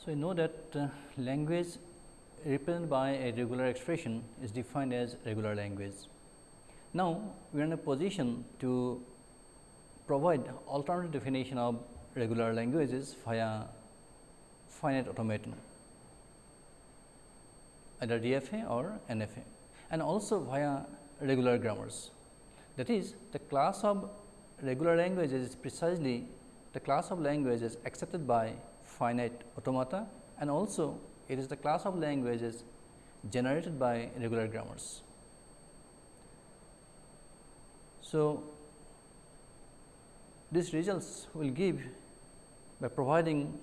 So, we know that uh, language represented by a regular expression is defined as regular language. Now, we are in a position to provide alternative definition of regular languages via finite automaton either DFA or NFA and also via regular grammars. That is the class of regular languages is precisely the class of languages accepted by finite automata and also it is the class of languages generated by regular grammars. So, these results will give by providing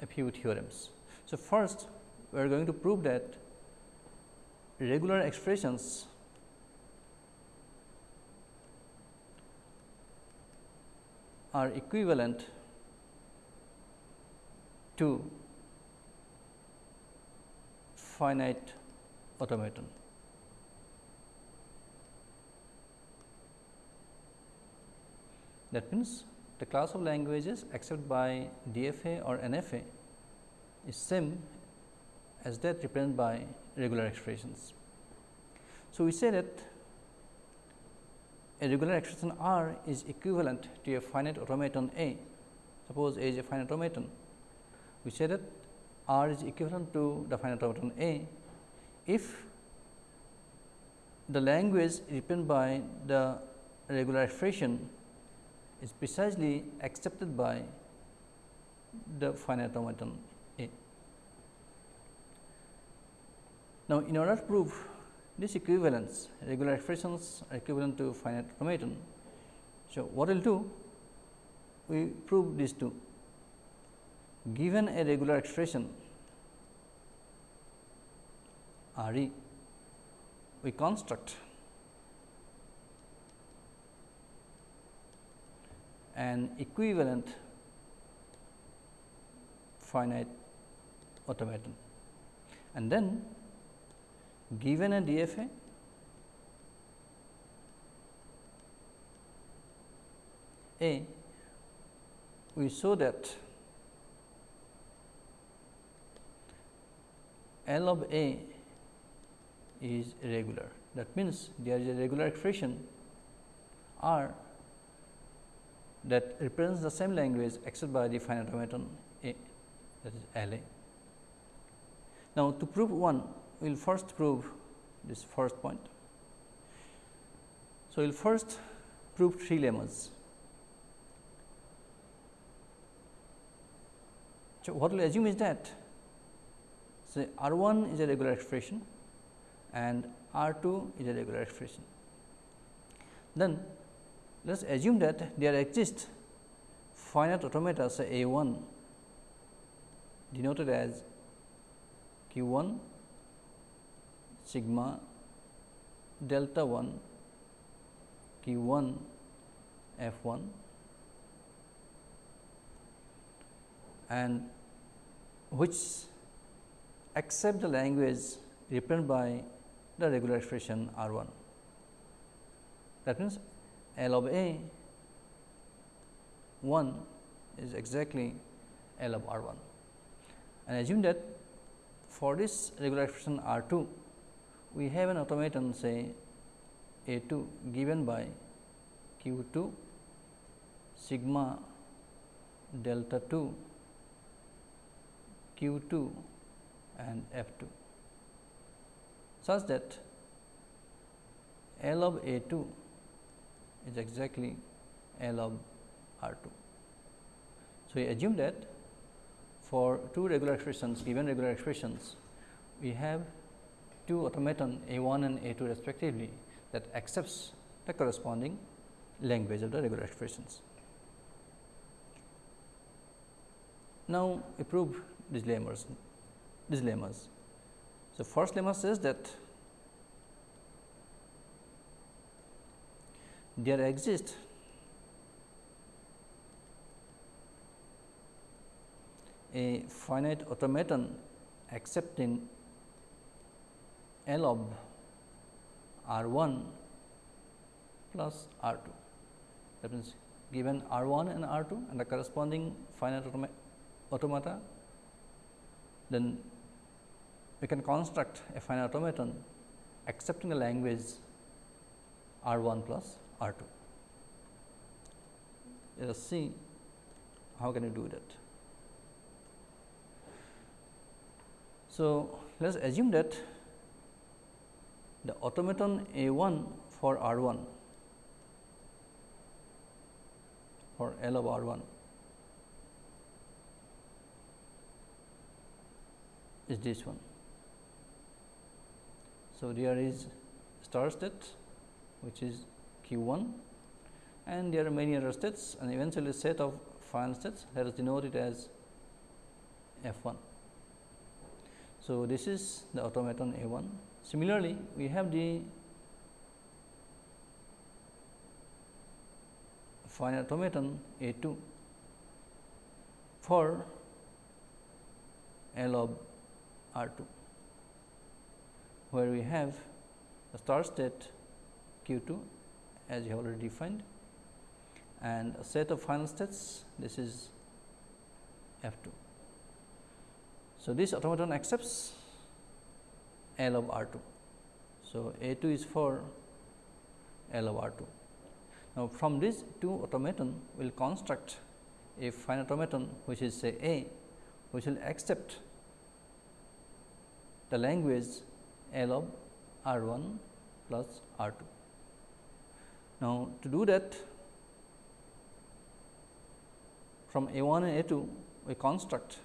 a few theorems. So, first we are going to prove that regular expressions are equivalent to finite automaton. That means, the class of languages accepted by DFA or NFA is same as that represented by regular expressions. So, we say that a regular expression R is equivalent to a finite automaton A. Suppose A is a finite automaton. We say that R is equivalent to the finite automaton A if the language written by the regular expression is precisely accepted by the finite automaton A. Now, in order to prove this equivalence regular expressions are equivalent to finite automaton. So, what we will do? We prove these two. Given a regular expression R e, we construct. An equivalent finite automaton. And then given a DFA A, we show that L of A is regular. That means, there is a regular expression R that represents the same language except by the finite automaton A that is L A. Now, to prove one we will first prove this first point. So, we will first prove three lemmas. So, what we will assume is that say R 1 is a regular expression and R 2 is a regular expression. Then let us assume that there exist finite automata say A 1 denoted as Q 1 sigma delta 1 q 1 f 1 and which accept the language represented by the regular expression R 1. That means, L of A 1 is exactly L of R 1 and assume that for this regular expression R 2 we have an automaton say A 2 given by Q 2 sigma delta 2 Q 2 and F 2 such that L of A 2 is exactly L of R 2. So, we assume that for two regular expressions given regular expressions we have two automaton A 1 and A 2 respectively that accepts the corresponding language of the regular expressions. Now, we prove these lemmas. These lemmas. So, first lemma says that there exists a finite automaton accepting L of R 1 plus R 2. That means, given R 1 and R 2 and the corresponding finite automata then we can construct a finite automaton accepting the language R 1 plus R 2. Let us see how can you do that. So, let us assume that the automaton A 1 for R 1 for L of R 1 is this one. So, there is start state which is q 1 and there are many other states and eventually set of final states let us denote it as f 1. So, this is the automaton A 1. Similarly, we have the finite automaton A 2 for L of R 2, where we have a start state Q 2 as you already defined and a set of final states this is F 2. So, this automaton accepts L of R 2. So, A 2 is for L of R 2. Now, from these two automaton we will construct a finite automaton which is say A which will accept the language L of R 1 plus R 2. Now, to do that from A 1 and A 2 we construct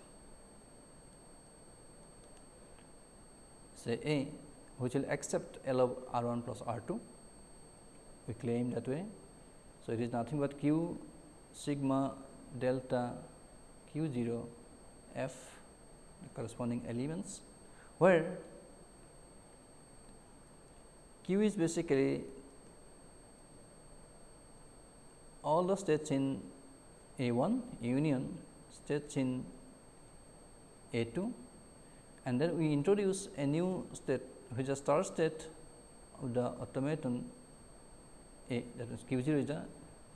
say A which will accept L of R 1 plus R 2 we claim that way. So, it is nothing but q sigma delta q 0 f the corresponding elements where q is basically all the states in A 1 union states in A 2 and then we introduce a new state which is a start state of the automaton A that is Q 0 is a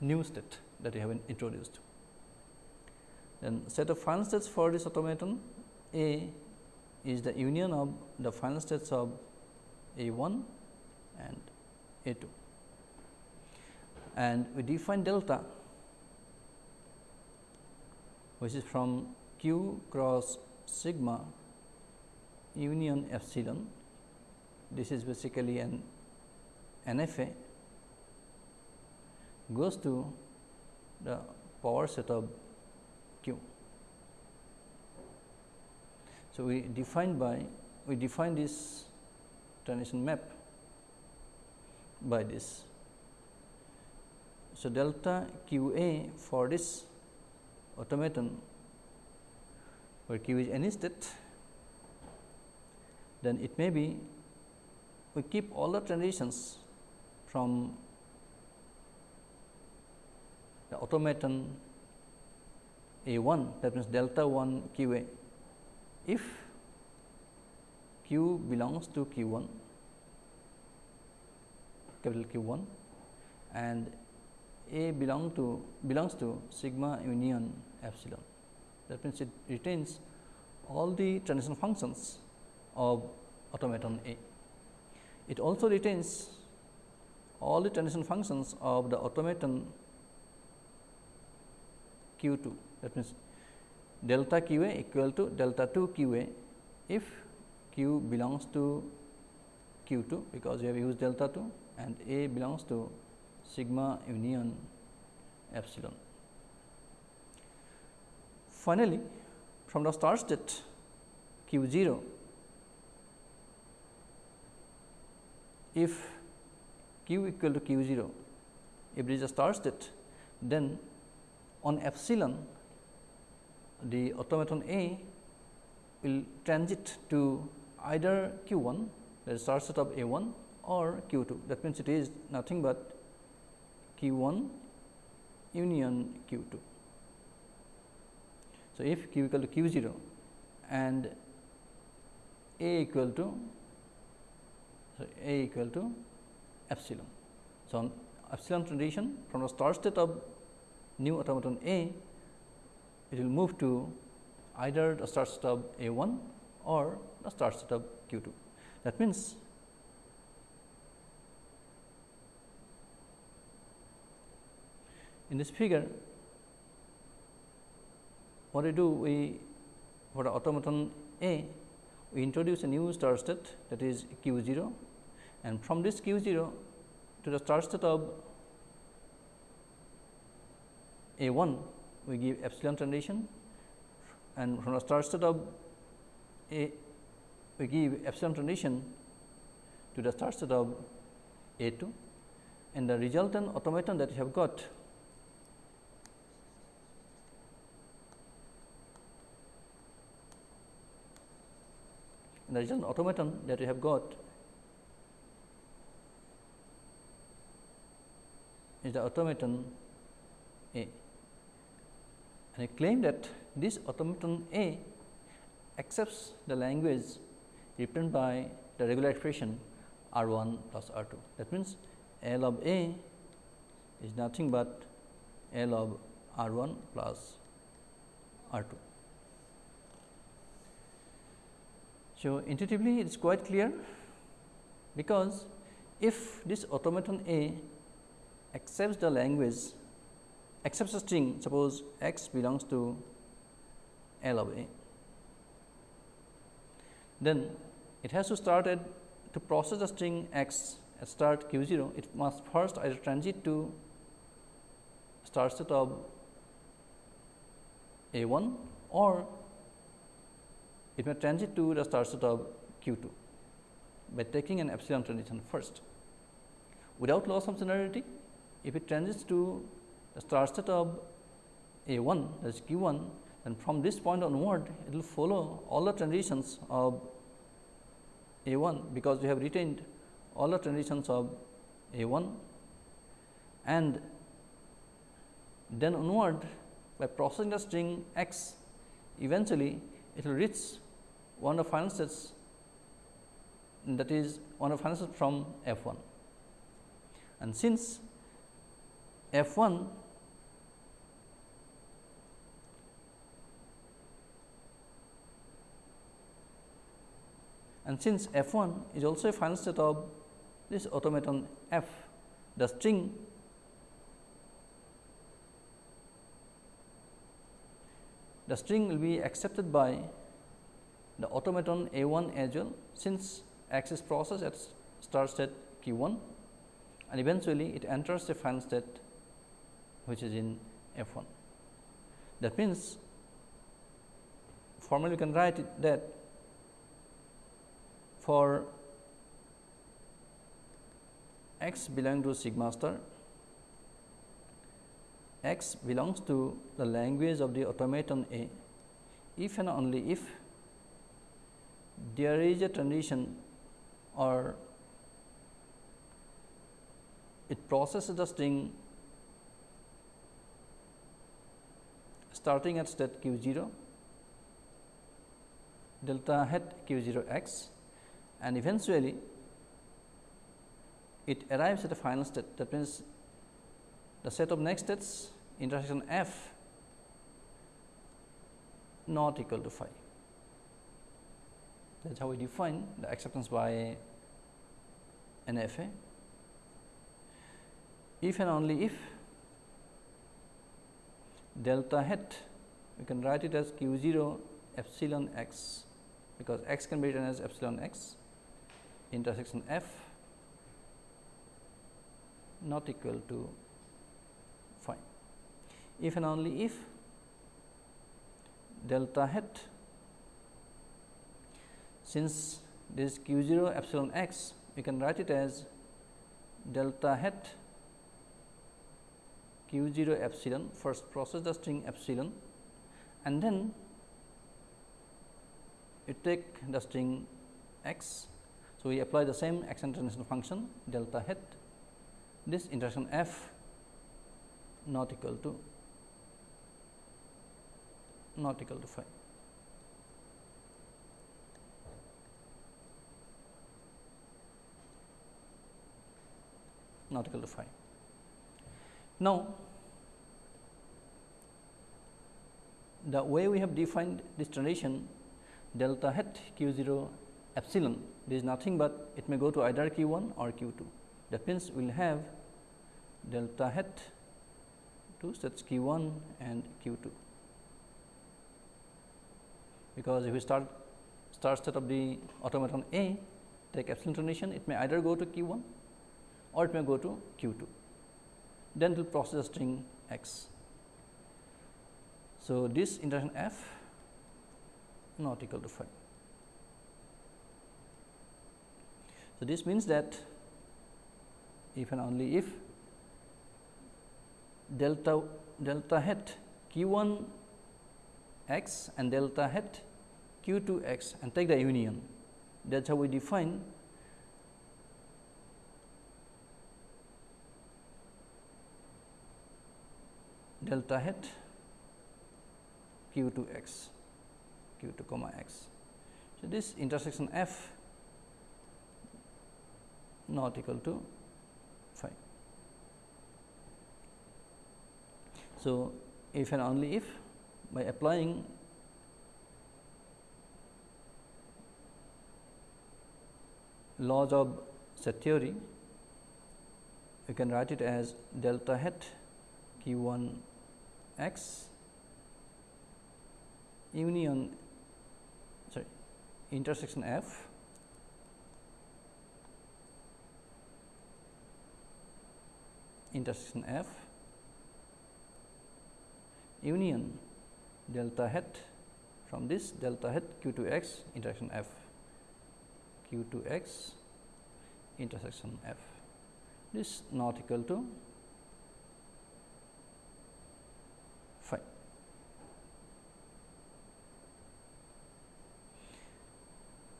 new state that we have introduced. Then set of final states for this automaton A is the union of the final states of A 1 and A 2 and we define delta which is from q cross sigma union epsilon. This is basically an NFA goes to the power set of q. So, we define by we define this transition map by this so, delta q a for this automaton where q is any state, then it may be we keep all the transitions from the automaton A 1 that means delta 1 q a. If q belongs to q 1 capital Q 1 and a belong to belongs to sigma union epsilon. That means, it retains all the transition functions of automaton A. It also retains all the transition functions of the automaton Q 2 that means, delta Q A equal to delta 2 Q A if Q belongs to Q 2 because we have used delta 2 and A belongs to sigma union epsilon. Finally, from the start state q 0, if q equal to q 0, if it is a start state, then on epsilon the automaton A will transit to either q 1 that is start state of A 1 or q 2 that means, it is nothing but q 1 union q 2. So, if q equal to q 0 and a equal to so a equal to epsilon. So, on epsilon transition from the start state of new automaton A, it will move to either the start state of A 1 or the start state of q 2. That means, in this figure what we do we for the automaton A we introduce a new start state that is q 0 and from this q 0 to the start state of A 1 we give epsilon transition and from the start state of A we give epsilon transition to the start state of A 2 and the resultant automaton that you have got and the result automaton that we have got is the automaton A and I claim that this automaton A accepts the language written by the regular expression R 1 plus R 2. That means, L of A is nothing but L of R 1 plus R 2. So, intuitively it is quite clear because if this automaton A accepts the language accepts a string suppose x belongs to L of A, then it has to start at to process the string x at start q 0 it must first either transit to start state of A 1 or it may transit to the start state of q 2 by taking an epsilon transition first. Without loss of generality, if it transits to the start state of A 1 that is q 1, then from this point onward it will follow all the transitions of A 1, because we have retained all the transitions of A 1 and then onward by processing the string x eventually it will reach one of final states that is one of final states from f 1. And since f 1 and since f 1 is also a final state of this automaton f, the string the string will be accepted by the automaton A 1 as well since is processed at start state q 1 and eventually it enters the final state which is in f 1. That means, formally we can write it that for x belonging to sigma star, x belongs to the language of the automaton A if and only if there is a transition or it processes the string starting at state q 0 delta hat q 0 x and eventually it arrives at a final state that means the set of next states intersection f not equal to phi. That is how we define the acceptance by NFA. If and only if delta hat we can write it as q 0 epsilon x because x can be written as epsilon x intersection f not equal to phi. If and only if delta hat since this q 0 epsilon x we can write it as delta hat q 0 epsilon first process the string epsilon and then you take the string x. So, we apply the same action transition function delta hat this intersection f not equal to not equal to phi. Not equal to phi. Now, the way we have defined this transition delta hat q 0 epsilon is nothing but it may go to either q 1 or q 2. That means, we will have delta hat to sets q 1 and q 2 because if we start start state of the automaton A take epsilon transition it may either go to q 1 or it may go to q 2 then it will process a string x. So, this intersection f not equal to phi. So, this means that if and only if delta delta hat q 1 x and delta hat q 2 x and take the union that is how we define delta hat q 2 x q 2 comma x. So, this intersection f not equal to phi. So, if and only if by applying laws of set theory, we can write it as delta hat q 1 x union sorry intersection f intersection f union delta hat from this delta hat q 2 x intersection f q 2 x intersection f. This not equal to phi.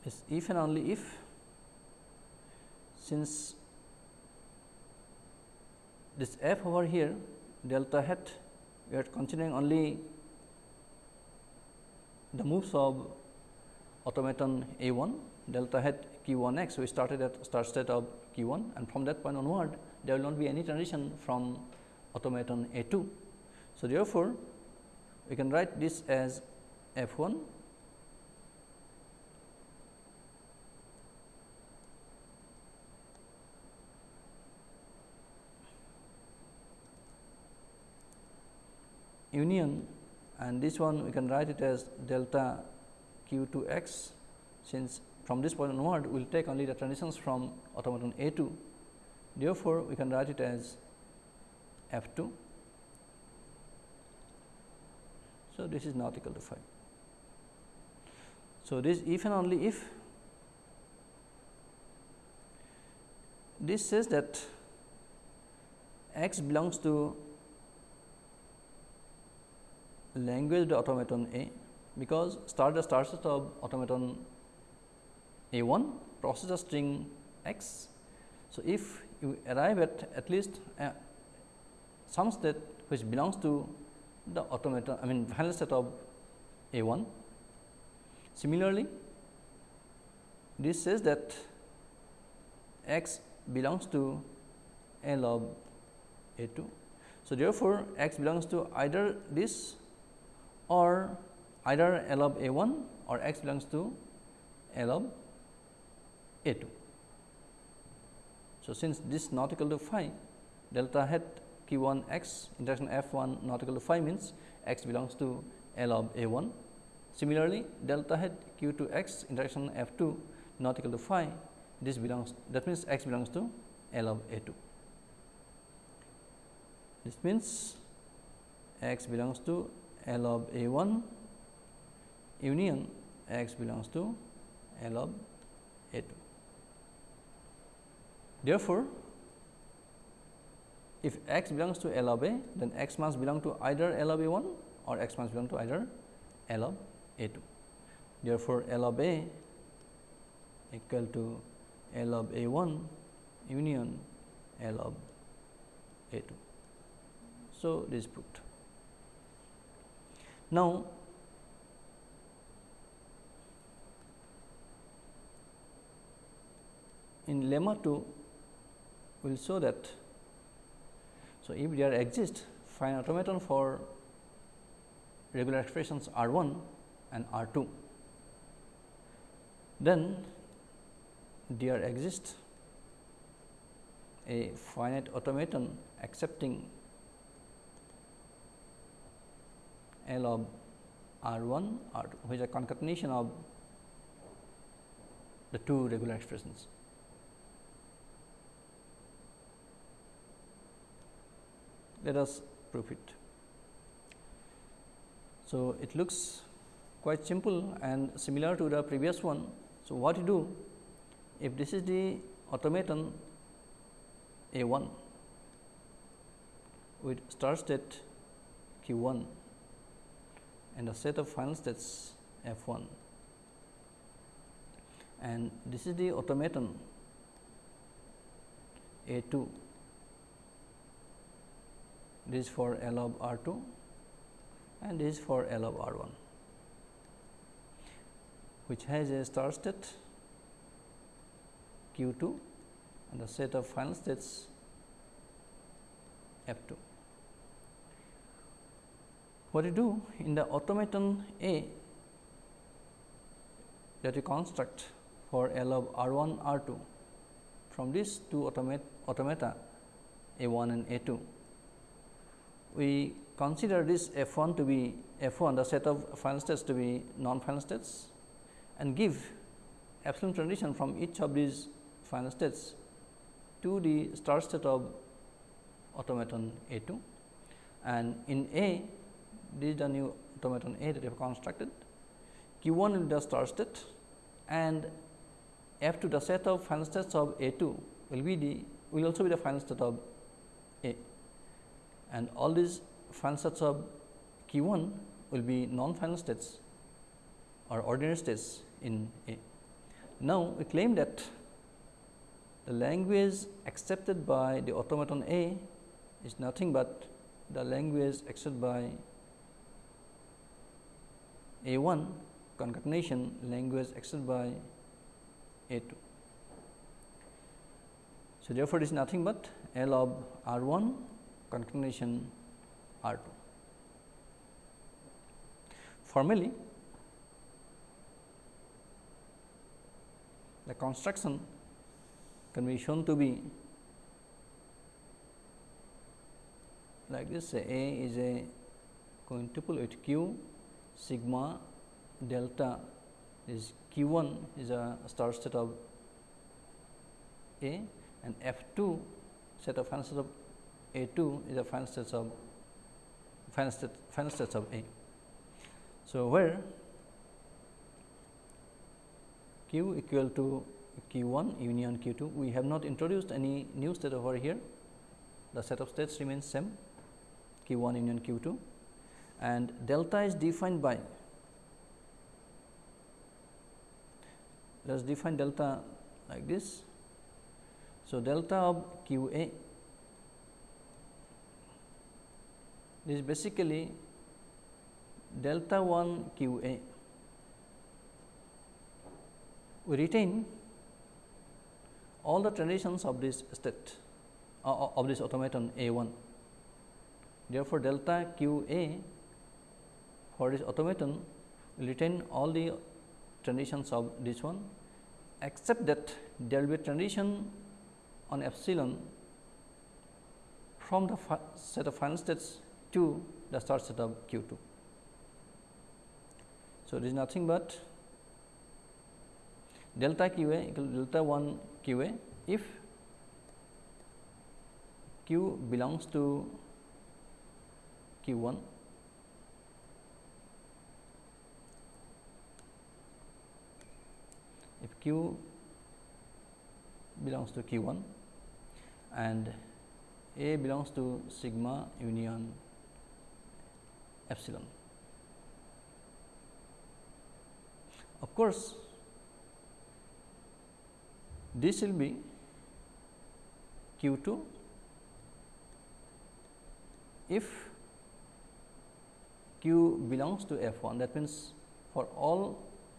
Is if and only if since this f over here delta hat we are considering only the moves of automaton A 1 delta hat q 1 x. We started at start state of q 1 and from that point onward there will not be any transition from automaton A 2. So, therefore, we can write this as f 1 union and this one we can write it as delta q 2 x since from this point onward we will take only the transitions from automaton A 2. Therefore, we can write it as f 2. So, this is not equal to phi. So, this if and only if this says that x belongs to language the automaton A because start the start set of automaton A 1 process a string x. So, if you arrive at at least uh, some state which belongs to the automaton I mean final state of A 1. Similarly, this says that x belongs to L of A 2. So, therefore, x belongs to either this or either L of A 1 or x belongs to L of A 2. So, since this not equal to phi delta hat q 1 x intersection f 1 not equal to phi means x belongs to L of A 1. Similarly, delta hat q 2 x intersection f 2 not equal to phi this belongs that means x belongs to L of A 2. This means x belongs to L of A 1 union x belongs to L of A 2. Therefore, if x belongs to L of A, then x must belong to either L of A 1 or x must belong to either L of A 2. Therefore, L of A equal to L of A 1 union L of A 2. So, this is proved. Now, in lemma 2 we will show that. So, if there exists find automaton for regular expressions R 1 and R 2 then there exists a finite automaton accepting L of R 1 R 2 which is a concatenation of the two regular expressions. Let us prove it. So, it looks quite simple and similar to the previous one. So, what you do if this is the automaton A 1 with start state Q 1 and a set of final states F 1 and this is the automaton A 2 this is for L of R 2 and this is for L of R 1 which has a start state Q 2 and a set of final states F 2. What you do in the automaton A that you construct for L of R 1 R 2 from these two automata, automata A 1 and A 2 we consider this f 1 to be f 1 the set of final states to be non final states and give epsilon transition from each of these final states to the start state of automaton A 2 and in A this is the new automaton A that we have constructed Q 1 will be the start state and F 2 the set of final states of A 2 will be the will also be the final state of A and all these final states of Q 1 will be non final states or ordinary states in A. Now, we claim that the language accepted by the automaton A is nothing but the language accepted by A 1 concatenation language accepted by A 2. So, therefore, it is nothing but L of R 1 concatenation R 2. Formally, the construction can be shown to be like this say A is a quintuple with Q sigma delta is Q 1 is a start state of A and F 2 set of final states of A 2 is a final states of final state final states of A. So, where q equal to q 1 union q 2 we have not introduced any new state over here the set of states remains same q 1 union q 2 and delta is defined by let us define delta like this. So, delta of q a is basically delta 1 q a we retain all the transitions of this state uh, of this automaton A 1. Therefore, delta q A for this automaton retain all the transitions of this one except that there will be transition on epsilon from the set of final states to the start set of q 2. So, this is nothing but delta q a equal delta 1 q a if q belongs to q 1 q belongs to q 1 and a belongs to sigma union epsilon. Of course, this will be q 2 if q belongs to f 1 that means for all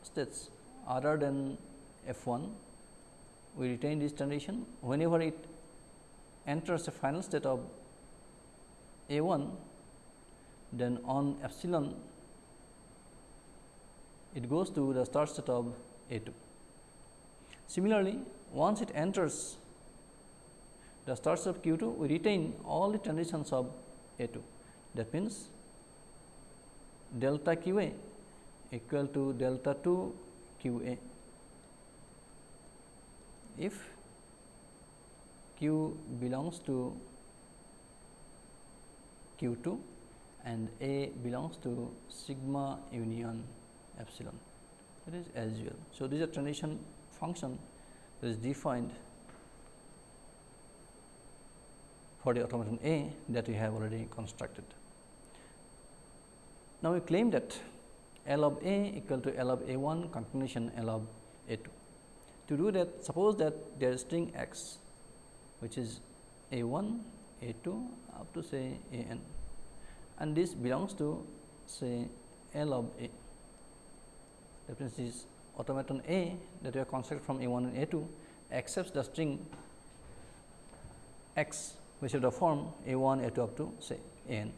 states other than f 1 we retain this transition whenever it enters the final state of a 1 then on epsilon it goes to the start state of a 2 Similarly, once it enters the starts of q 2, we retain all the transitions of a 2. That means, delta q a equal to delta 2 q a. If q belongs to q 2 and a belongs to sigma union epsilon that is as usual. So, this is a transition function that is defined for the automaton A that we have already constructed. Now, we claim that L of A equal to L of A 1 concatenation L of A 2. To do that, suppose that there is string x which is A 1, A 2 up to say A n and this belongs to say L of A. That means, this automaton A that we have constructed from A 1 and A 2 accepts the string x which is the form A 1, A 2 up to say A n,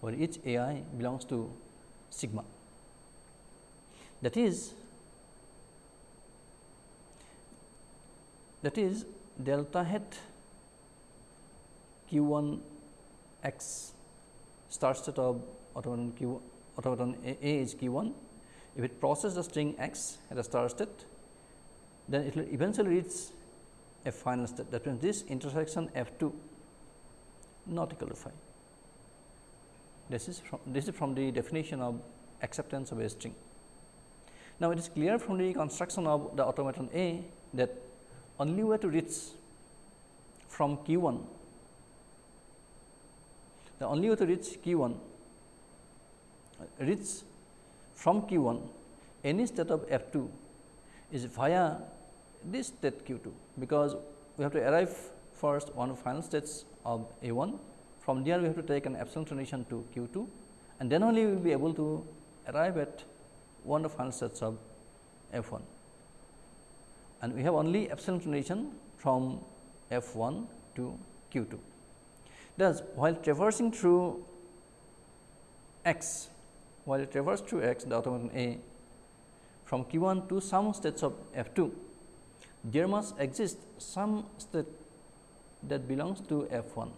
where each A i belongs to sigma. That is that is delta hat q 1 x start state of automaton q automaton a, a is q 1. If it processes the string x at a start state, then it will eventually reach a final state. That means, this intersection f 2 not equal to phi. This is from this is from the definition of acceptance of a string. Now, it is clear from the construction of the automaton A that only way to reach from q 1 the only way to reach q 1 reach from q 1 any state of f 2 is via this state q 2 because we have to arrive first one of final states of a 1 from there we have to take an epsilon transition to q 2 and then only we will be able to arrive at one of final states of f 1 and we have only epsilon transition from f 1 to q 2. Thus, while traversing through x, while it traverses through x the automaton A from q 1 to some states of f 2, there must exist some state that belongs to f 1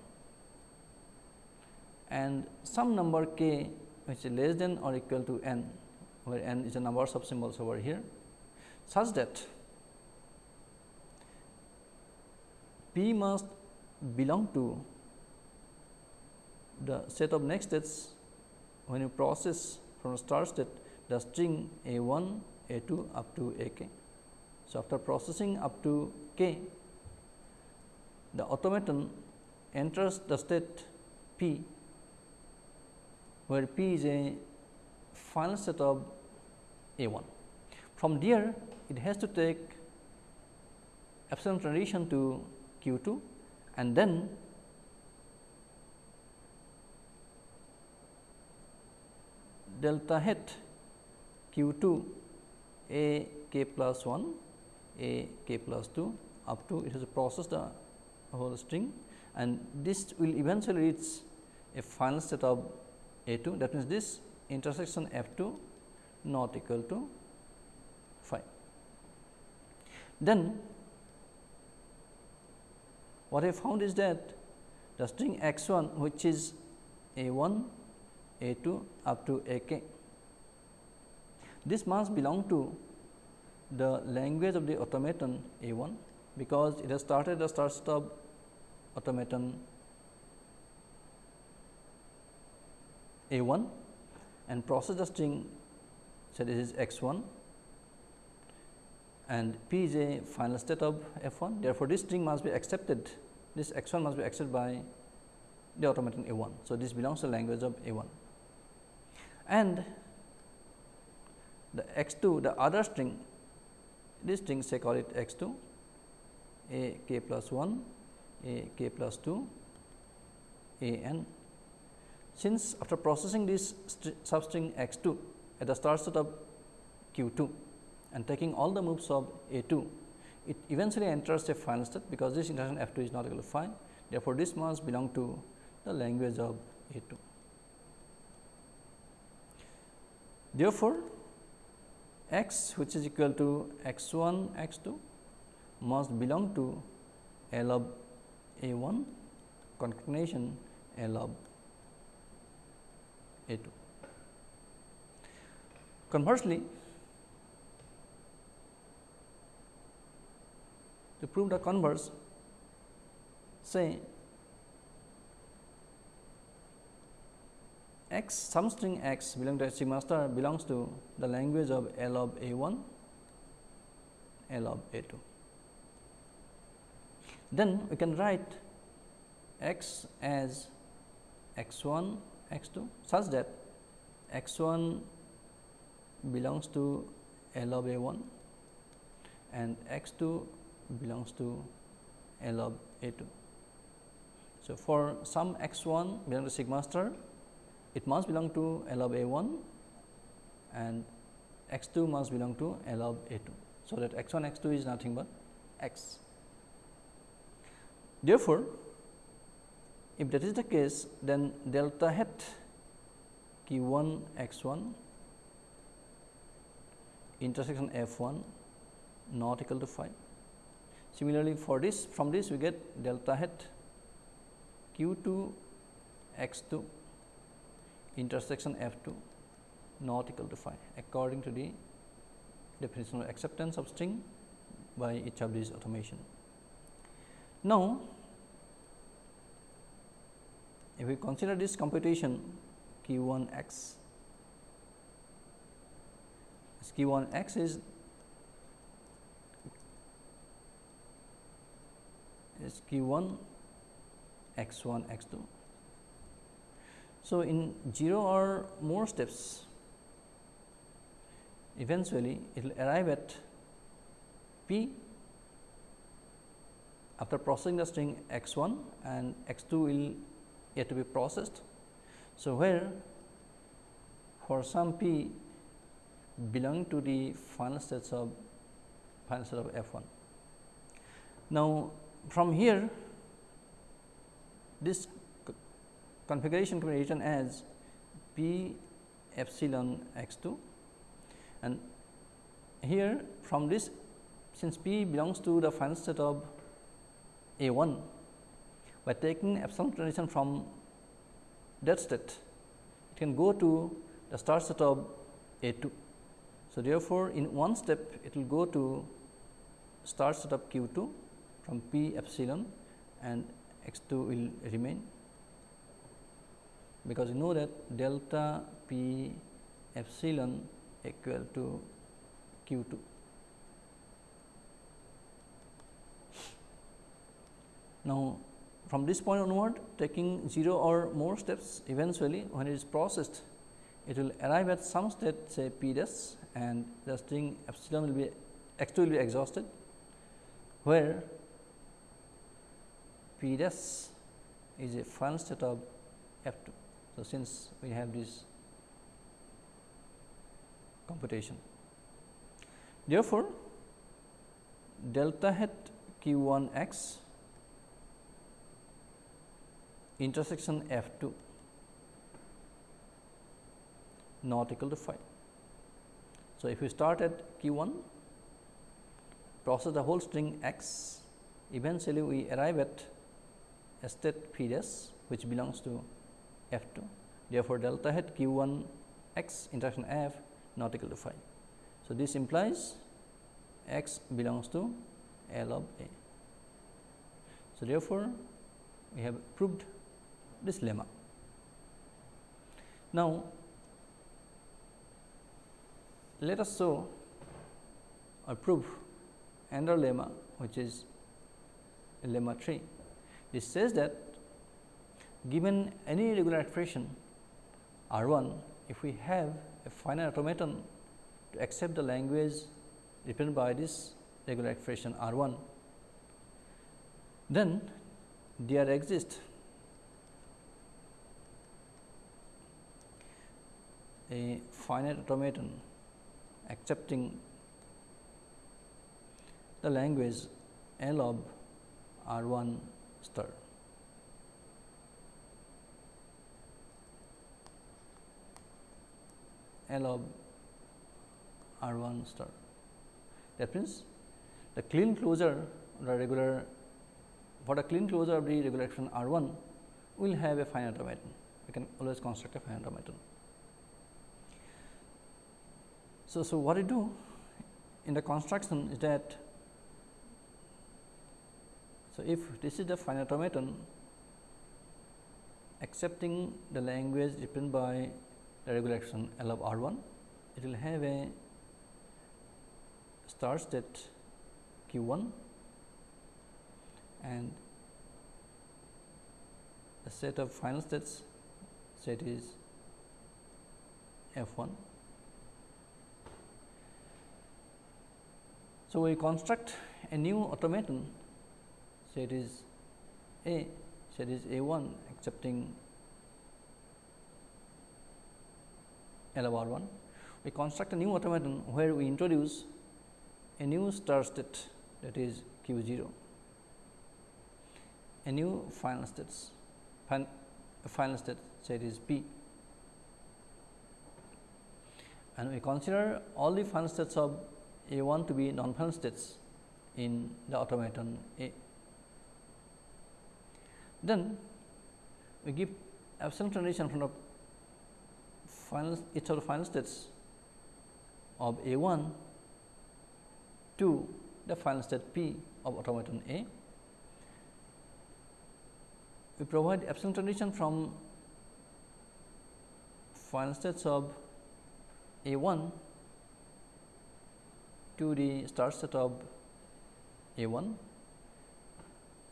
and some number k which is less than or equal to n, where n is a number of symbols over here, such that p must belong to the set of next states when you process from start state the string a 1, a 2 up to a k. So, after processing up to k, the automaton enters the state p, where p is a final set of a 1. From there, it has to take epsilon transition to q 2 and then delta hat q 2 a k plus 1 a k plus 2 up to it has processed the whole string and this will eventually reach a final state of a 2 that means, this intersection f 2 not equal to phi. Then what I found is that the string x 1 which is a 1 a 2 up to A k. This must belong to the language of the automaton A 1, because it has started the start stop automaton A 1 and process the string say this is x 1 and p is a final state of f 1. Therefore, this string must be accepted this x 1 must be accepted by the automaton A 1. So, this belongs to the language of A 1 and the x 2 the other string this string say call it x 2 a k plus 1 a k plus 2 a n. Since after processing this substring x 2 at the start state of q 2 and taking all the moves of a 2, it eventually enters a final state because this intersection f 2 is not equal to phi. Therefore, this must belong to the language of a 2. Therefore, x which is equal to x 1 x 2 must belong to L of A 1 concatenation L of A 2. Conversely, to prove the converse, say x some string x belong to sigma star belongs to the language of L of A 1, L of A 2. Then we can write x as x 1 x 2 such that x 1 belongs to L of A 1 and x 2 belongs to L of A 2. So, for some x 1 belong to sigma star it must belong to L of A 1 and x 2 must belong to L of A 2. So, that x 1 x 2 is nothing but x. Therefore, if that is the case then delta hat q 1 x 1 intersection f 1 not equal to phi. Similarly, for this from this we get delta hat q 2 x 2 intersection f 2 not equal to phi according to the definition of acceptance of string by each of these automation. Now, if we consider this computation q 1 x, q 1 x is is q 1 x 1 x 2 so, in 0 or more steps eventually it will arrive at p after processing the string x 1 and x 2 will yet to be processed. So, where for some p belong to the final states of final state of f 1. Now, from here this configuration can be written as p epsilon x 2 and here from this since p belongs to the final state of a 1 by taking epsilon transition from that state it can go to the start state of a 2. So, therefore, in one step it will go to start state of q 2 from p epsilon and x 2 will remain because you know that delta p epsilon equal to q 2. Now, from this point onward taking 0 or more steps eventually when it is processed it will arrive at some state say p dash and the string epsilon will be x 2 will be exhausted where p dash is a final state of f 2. So, since we have this computation. Therefore, delta hat q 1 x intersection f 2 not equal to phi. So, if we start at q 1 process the whole string x eventually we arrive at state p dash which belongs to f 2. Therefore, delta hat q 1 x intersection f not equal to phi. So, this implies x belongs to L of A. So, therefore, we have proved this lemma. Now, let us show or prove another lemma which is lemma 3. This says that given any regular expression R 1, if we have a finite automaton to accept the language represented by this regular expression R 1, then there exists a finite automaton accepting the language L of R 1 star. L of R 1 star. That means, the Kleene closure the regular for the Kleene closure of the regular expression R 1 will have a finite automaton. We can always construct a finite automaton. So, so what I do in the construction is that so if this is the finite automaton accepting the language represented by the regular expression L of R 1, it will have a start state q 1 and the set of final states set is f 1. So, we construct a new automaton set is A set is A 1 accepting L R 1. We construct a new automaton where we introduce a new start state that is q 0 a new final states fin final state set is P and we consider all the final states of A 1 to be non final states in the automaton A. Then we give epsilon transition from the final each of the final states of A 1 to the final state P of automaton A. We provide epsilon transition from final states of A 1 to the start state of A 1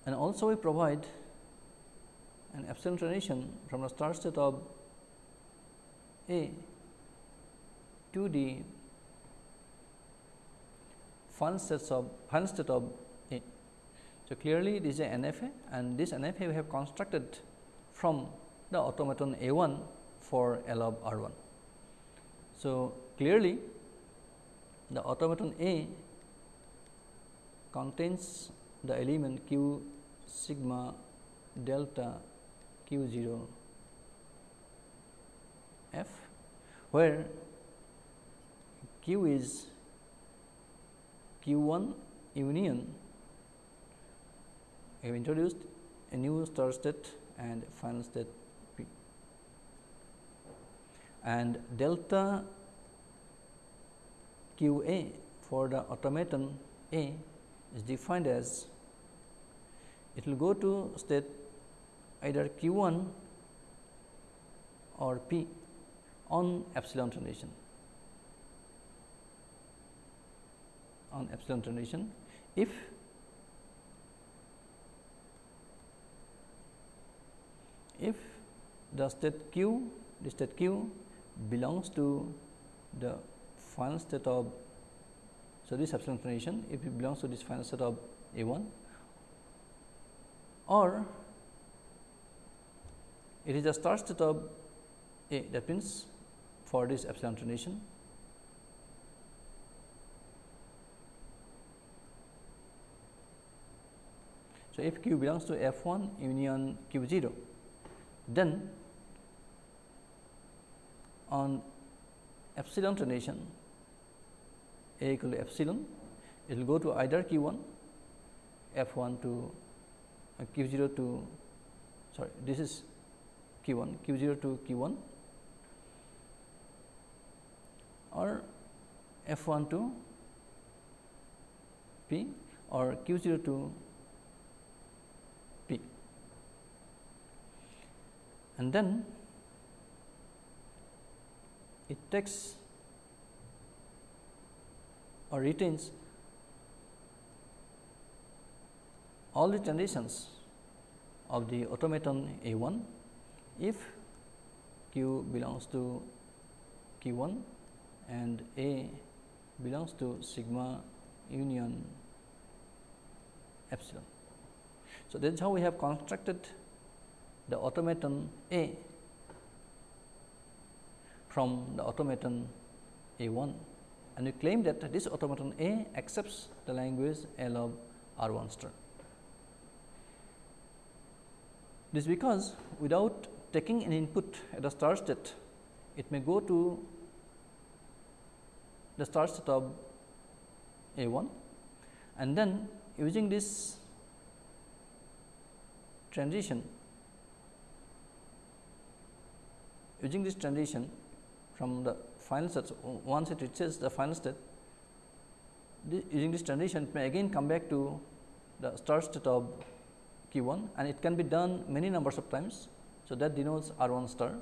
and also we provide an epsilon transition from the start state of A to the final states of final state of A. so, clearly this is a NFA and this NFA we have constructed from the automaton A 1 for L of R 1. So, clearly the automaton A contains the element q sigma delta q 0 f, where q is q 1 union we have introduced a new start state and final state P. And delta q a for the automaton A is defined as it will go to state either q 1 or P on epsilon transition. On epsilon transition. If if the state q the state q belongs to the final state of so this epsilon transition if it belongs to this final state of a 1 or it is start state of a that means for this epsilon transition. So, if q belongs to f 1 union q 0 then on epsilon transition a equal to epsilon, it will go to either q 1 f 1 to uh, q 0 to sorry this is q 1 q 0 to q 1 or f 1 to p or q 0 to P. and then it takes or retains all the transitions of the automaton A 1 if q belongs to q 1 and A belongs to sigma union epsilon. So, that is how we have constructed the automaton A from the automaton A 1 and we claim that this automaton A accepts the language L of R 1 star. This is because without taking an input at the start state, it may go to the start state of A 1 and then using this transition using this transition from the final state once it reaches the final state this, using this transition it may again come back to the start state of q 1 and it can be done many numbers of times. So, that denotes R 1 star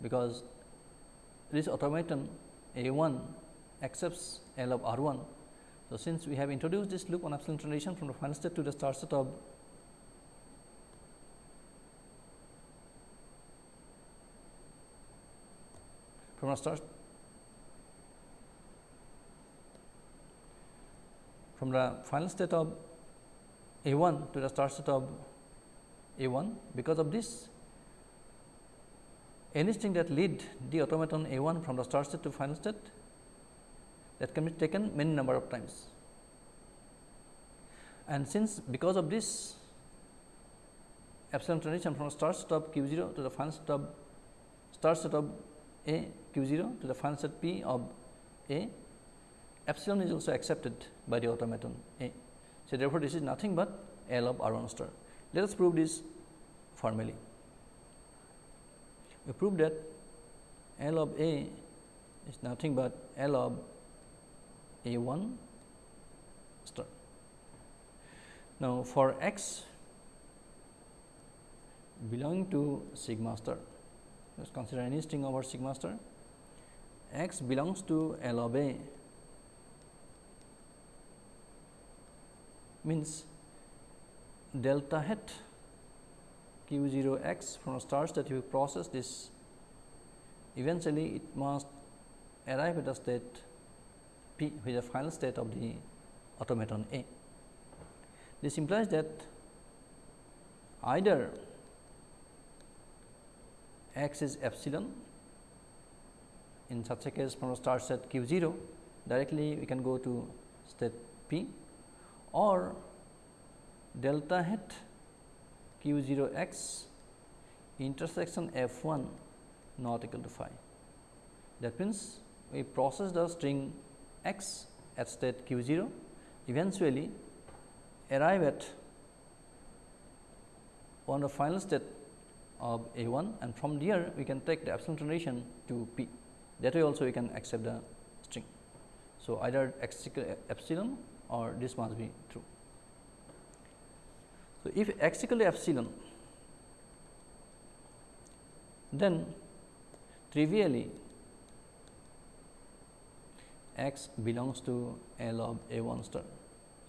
because this automaton A 1 accepts L of R 1. So, since we have introduced this loop on epsilon transition from the final state to the start state of from the start from the final state of A 1 to the start state of A 1 because of this any string that lead the automaton A 1 from the start state to final state that can be taken many number of times. And since because of this epsilon transition from start state of q 0 to the final state of start state of A q 0 to the final state P of A, epsilon is also accepted by the automaton A. So, therefore, this is nothing but L of R 1 star. Let us prove this formally. We prove that L of A is nothing but L of A 1 star. Now, for x belonging to sigma star, let us consider any string over sigma star, x belongs to L of A. Means delta hat q 0 x from stars that you process this eventually it must arrive at a state p which is the final state of the automaton A. This implies that either x is epsilon in such a case from a start set q 0 directly we can go to state p or delta hat q 0 x intersection f 1 not equal to phi. That means, we process the string x at state q 0 eventually arrive at one of the final state of a 1 and from there we can take the epsilon transition to p that way also we can accept the string. So, either epsilon or this must be true. So, if x equal to epsilon, then trivially x belongs to L of A 1 star.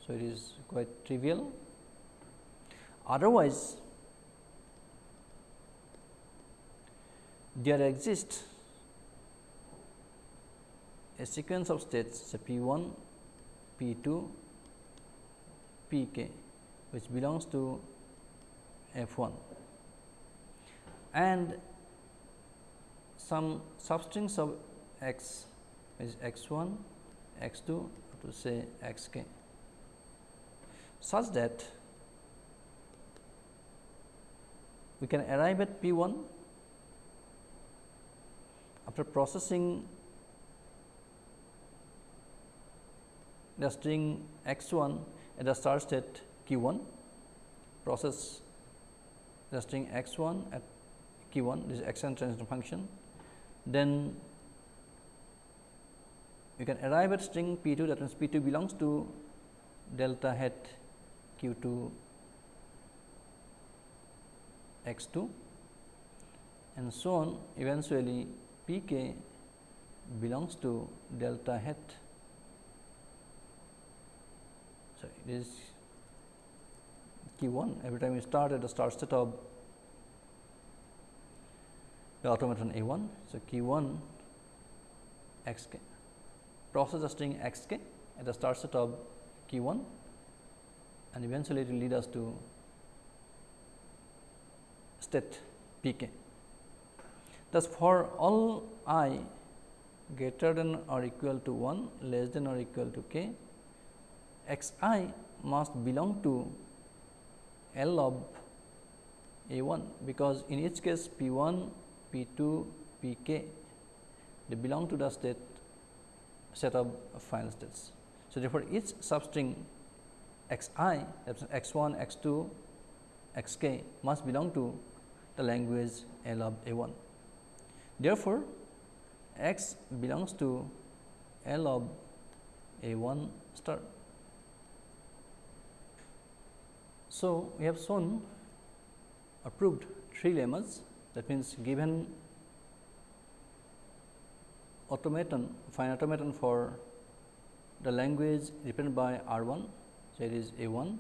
So, it is quite trivial. Otherwise, there exists a sequence of states say P 1, P 2, P k which belongs to f 1 and some substrings of x is x 1, x 2 to say x k. Such that we can arrive at P 1 after processing the string x 1 at the start state q 1 process the string x 1 at q 1 this is external transition function. Then you can arrive at string p 2 that means p 2 belongs to delta hat q 2 x 2 and so on eventually p k belongs to delta hat sorry this q 1 every time you start at the start of the automaton A 1. So, q 1 x k process the string x k at the start state of q 1 and eventually it will lead us to state p k. Thus, for all i greater than or equal to 1 less than or equal to k x i must belong to L of A 1 because in each case P 1, P 2, P k they belong to the state set of final states. So, therefore, each substring x i that is x 1, x 2, x k must belong to the language L of A 1. Therefore, x belongs to L of A 1 star. So, we have shown or proved three lemmas that means given automaton fine automaton for the language represented by R 1. So, it is A 1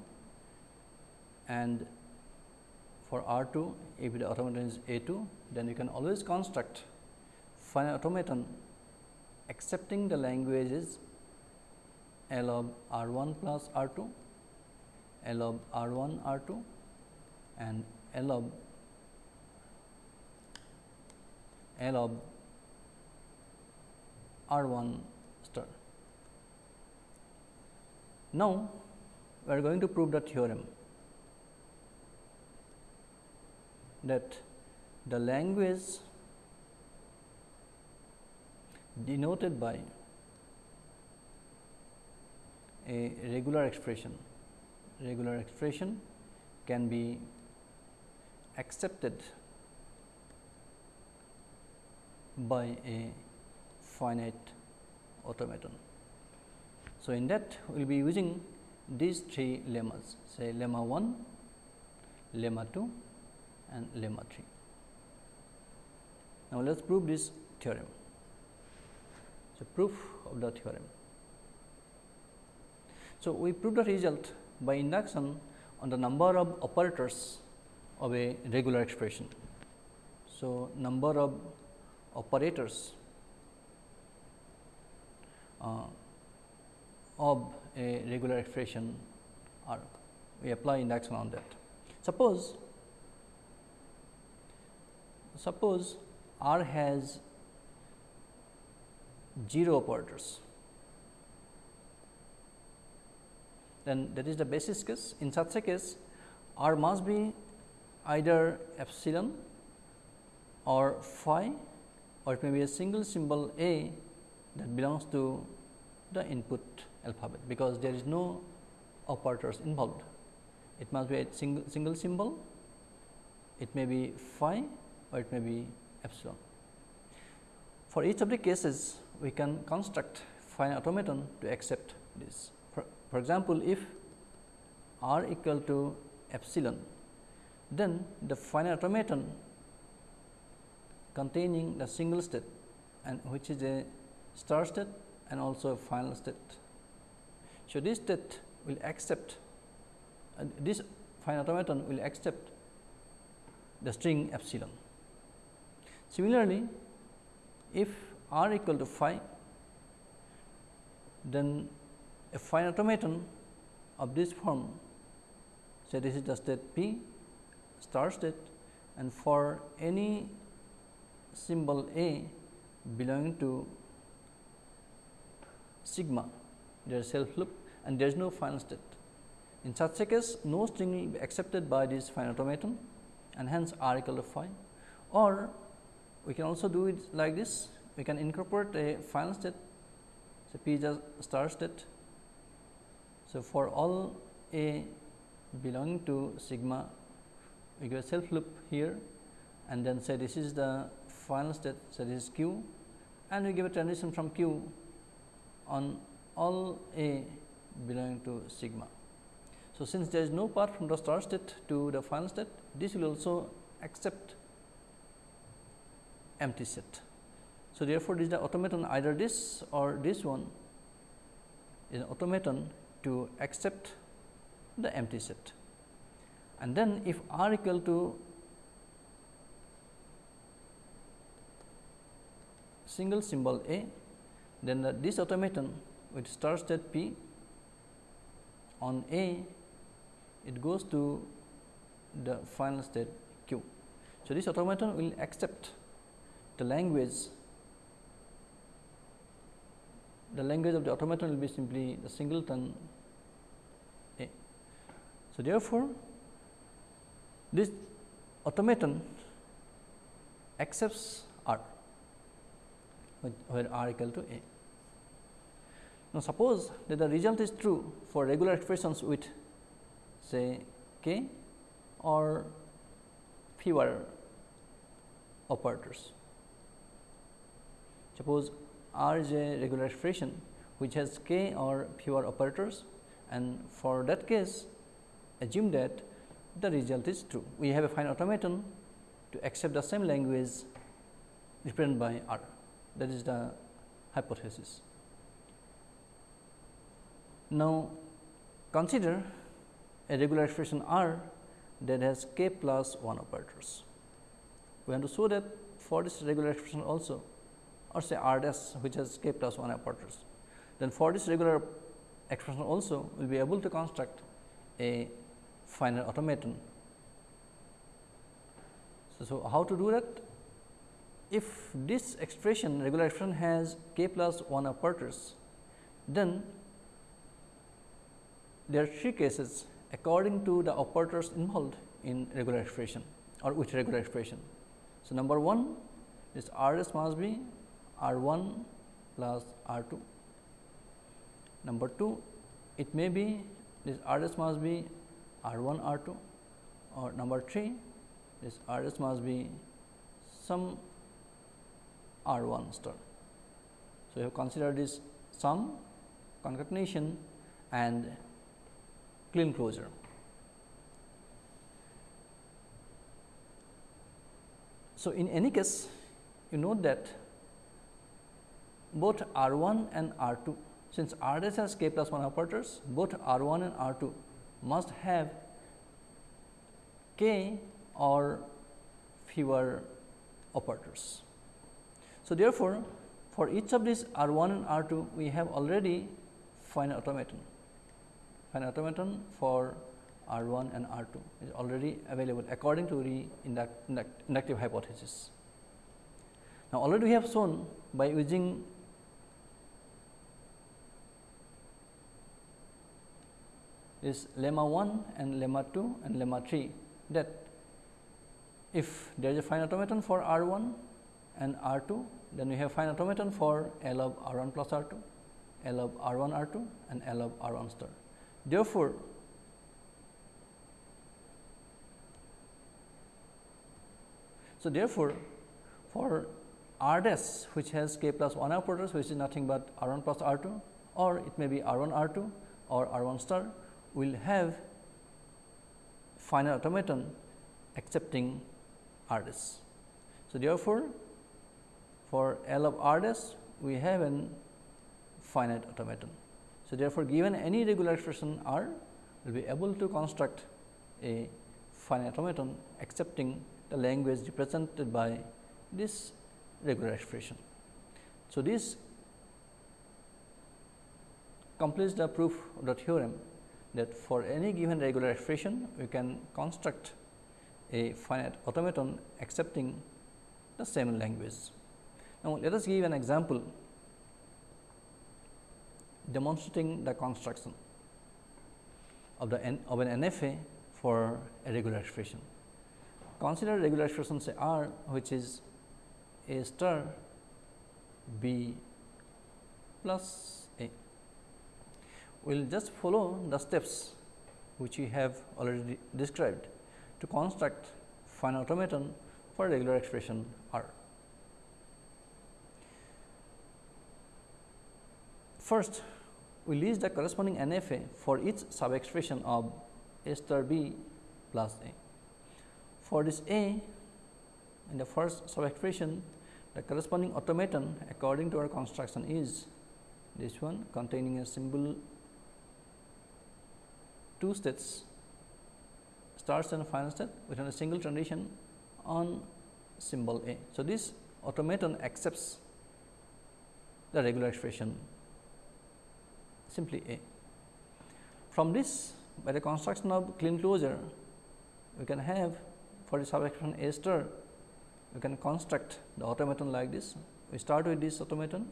and for R 2 if the automaton is A 2 then you can always construct finite automaton accepting the languages L of R 1 plus R 2, L of R 1 R 2 and L of L of R 1 star. Now, we are going to prove the theorem that the language denoted by a regular expression, regular expression can be accepted by a finite automaton. So, in that we will be using these three lemmas say lemma 1, lemma 2 and lemma 3. Now, let us prove this theorem. So, proof of the theorem. So, we prove the result by induction on the number of operators of a regular expression. So, number of operators uh, of a regular expression are we apply induction on that. Suppose suppose R has 0 operators, then that is the basis case. In such a case, R must be either epsilon or phi or it may be a single symbol A that belongs to the input alphabet, because there is no operators involved. It must be a single, single symbol, it may be phi or it may be epsilon. For each of the cases, we can construct finite automaton to accept this. For, example, if r equal to epsilon, then the finite automaton containing the single state and which is a start state and also a final state. So, this state will accept uh, this finite automaton will accept the string epsilon. Similarly, if r equal to phi, then a finite automaton of this form say this is the state p star state and for any symbol a belonging to sigma there is self loop and there is no final state. In such a case no string will be accepted by this finite automaton and hence r equal to phi or we can also do it like this we can incorporate a final state so p is a star state. So, for all a belonging to sigma we give a self loop here and then say this is the final state so this is q and we give a transition from q on all a belonging to sigma. So, since there is no path from the start state to the final state this will also accept empty set. So, therefore, this is the automaton either this or this one is an automaton to accept the empty set. And then if r equal to single symbol A, then the, this automaton with start state P on A, it goes to the final state Q. So, this automaton will accept the language the language of the automaton will be simply the singleton A. So, therefore, this automaton accepts R where R equal to A. Now, suppose that the result is true for regular expressions with say k or fewer operators. Suppose R is a regular expression which has k or fewer operators and for that case assume that the result is true. We have a fine automaton to accept the same language represented by R that is the hypothesis. Now, consider a regular expression R that has k plus 1 operators. We want to show that for this regular expression also or say R dash which has k plus 1 operators. Then for this regular expression also we will be able to construct a finite automaton. So, so how to do that? If this expression regular expression has k plus 1 operators, then there are three cases according to the operators involved in regular expression or with regular expression. So, number 1 is R s must be R 1 plus R 2. Number 2 it may be this R s must be R 1 R 2 or number 3 this R s must be some R 1 star. So, you have considered this sum concatenation and Kleene closure. So, in any case you note that both R 1 and R 2 since R s has k plus 1 operators both R 1 and R 2 must have k or fewer operators. So, therefore, for each of these R 1 and R 2 we have already finite automaton Finite automaton for R 1 and R 2 is already available according to the induct, induct, inductive hypothesis. Now, already we have shown by using this lemma 1 and lemma 2 and lemma 3 that if there is a fine automaton for R 1 and R 2, then we have fine automaton for L of R 1 plus R 2, L of R 1 R 2 and L of R 1 star. Therefore, so therefore, for R dash which has k plus 1 operators which is nothing but R 1 plus R 2 or it may be R 1 R 2 or R 1 star will have finite automaton accepting R dash. So, therefore, for L of R dash we have an finite automaton. So, therefore, given any regular expression R, will be able to construct a finite automaton accepting the language represented by this regular expression. So, this completes the proof of the theorem that for any given regular expression, we can construct a finite automaton accepting the same language. Now, let us give an example demonstrating the construction of the n, of an NFA for a regular expression. Consider regular expression say R which is A star B plus. We will just follow the steps which we have already described to construct finite automaton for regular expression R. First, we list the corresponding NFA for each sub expression of A star B plus A. For this A in the first sub expression the corresponding automaton according to our construction is this one containing a symbol two states starts and final state within a single transition on symbol A. So, this automaton accepts the regular expression simply A. From this by the construction of Kleene closure, we can have for the subexpression A star, we can construct the automaton like this. We start with this automaton,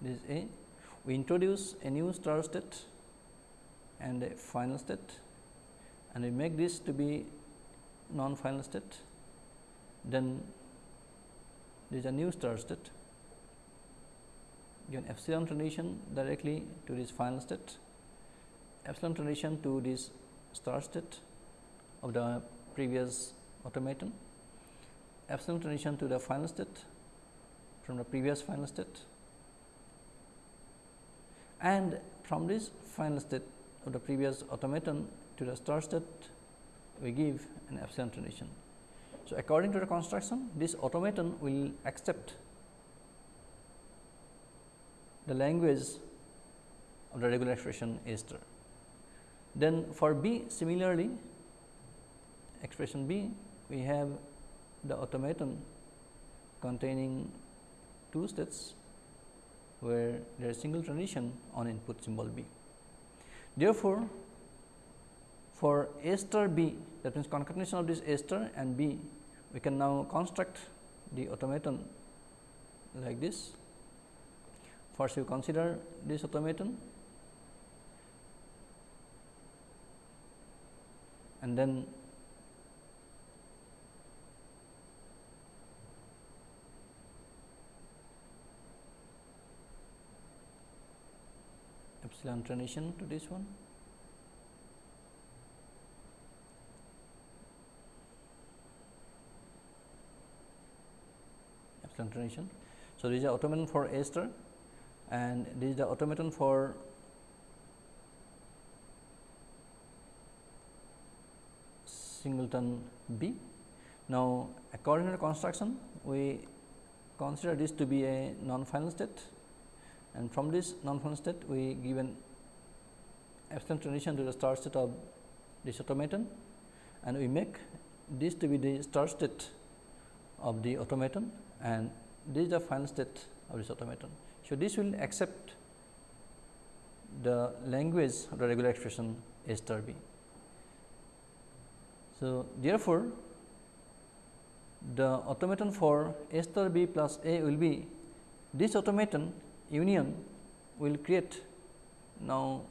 this is A. We introduce a new star state and a final state and we make this to be non final state. Then there is a new star state given epsilon transition directly to this final state, epsilon transition to this start state of the previous automaton, epsilon transition to the final state from the previous final state and from this final state of the previous automaton to the start state we give an epsilon transition. So, according to the construction this automaton will accept the language of the regular expression A star. Then for B similarly expression B we have the automaton containing two states where there is single transition on input symbol B. Therefore, for A star B that means concatenation of this A star and B we can now construct the automaton like this. First you consider this automaton and then epsilon transition to this one. Epsilon transition. So, this is the automaton for A star and this is the automaton for singleton B. Now, according to the construction we consider this to be a non final state and from this non-final state we give an epsilon transition to the start state of this automaton and we make this to be the start state of the automaton and this is the final state of this automaton. So, this will accept the language of the regular expression A star B. So, therefore, the automaton for A star B plus A will be this automaton union will create now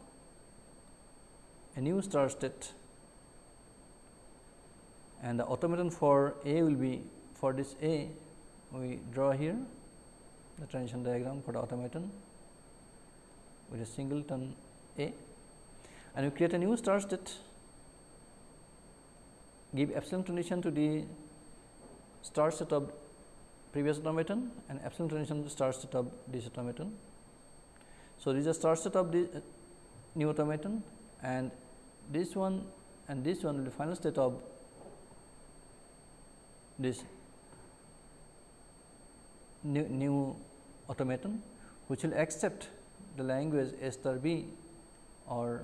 a new star state. And the automaton for A will be for this A we draw here the transition diagram for the automaton with a singleton A. And we create a new star state. Give epsilon transition to the star state of previous automaton and epsilon transition starts state of this automaton. So, this is a start state of the new automaton and this one and this one will be final state of this new, new automaton which will accept the language S star B or